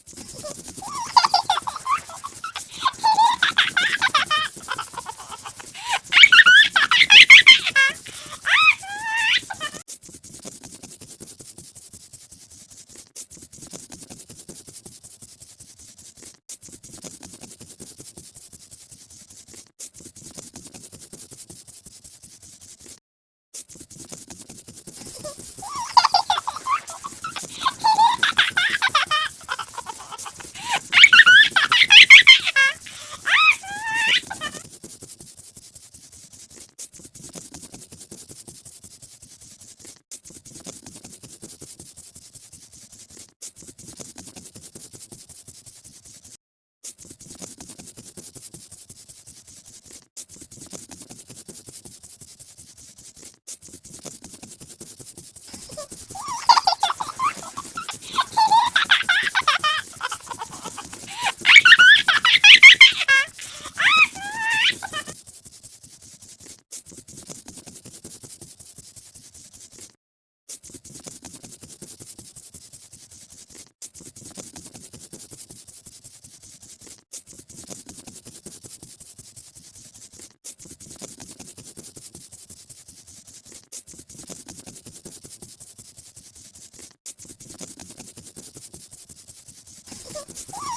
あ! you